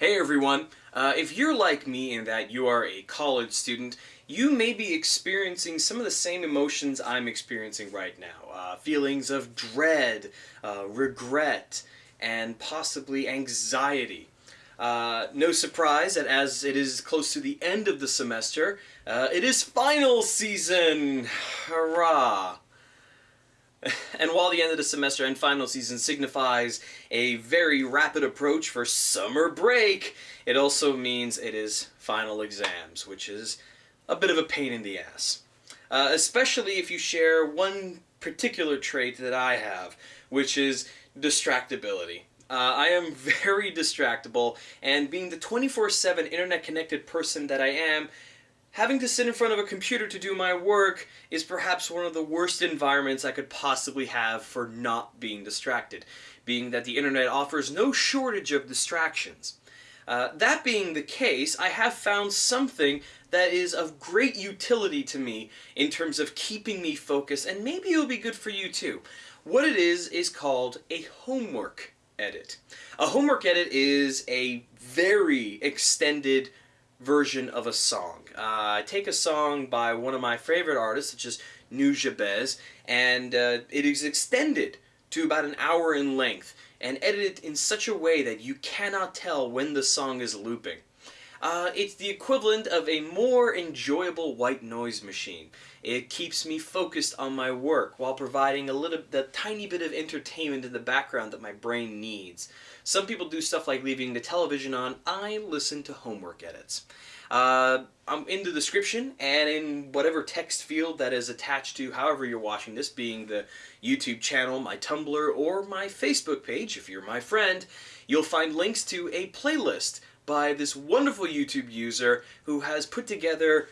Hey everyone! Uh, if you're like me in that you are a college student, you may be experiencing some of the same emotions I'm experiencing right now. Uh, feelings of dread, uh, regret, and possibly anxiety. Uh, no surprise that as it is close to the end of the semester, uh, it is final season! Hurrah! And while the end of the semester and final season signifies a very rapid approach for summer break, it also means it is final exams, which is a bit of a pain in the ass. Uh, especially if you share one particular trait that I have, which is distractibility. Uh, I am very distractible, and being the 24-7 internet-connected person that I am, Having to sit in front of a computer to do my work is perhaps one of the worst environments I could possibly have for not being distracted, being that the internet offers no shortage of distractions. Uh, that being the case, I have found something that is of great utility to me in terms of keeping me focused, and maybe it'll be good for you too. What it is is called a homework edit. A homework edit is a very extended version of a song. Uh, I take a song by one of my favorite artists, such as Nujabes, and uh, it is extended to about an hour in length and edited in such a way that you cannot tell when the song is looping. Uh, it's the equivalent of a more enjoyable white noise machine. It keeps me focused on my work while providing a little, the tiny bit of entertainment in the background that my brain needs. Some people do stuff like leaving the television on. I listen to homework edits. Uh, I'm in the description and in whatever text field that is attached to however you're watching this, being the YouTube channel, my Tumblr, or my Facebook page, if you're my friend, you'll find links to a playlist by this wonderful YouTube user who has put together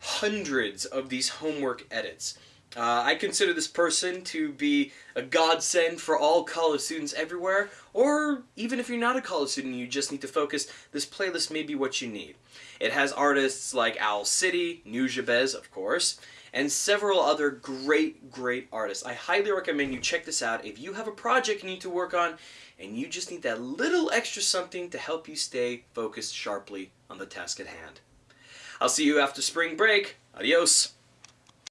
hundreds of these homework edits. Uh, I consider this person to be a godsend for all college students everywhere, or even if you're not a college student you just need to focus, this playlist may be what you need. It has artists like Owl City, Nujabes of course, and several other great, great artists. I highly recommend you check this out if you have a project you need to work on and you just need that little extra something to help you stay focused sharply on the task at hand. I'll see you after spring break. Adios!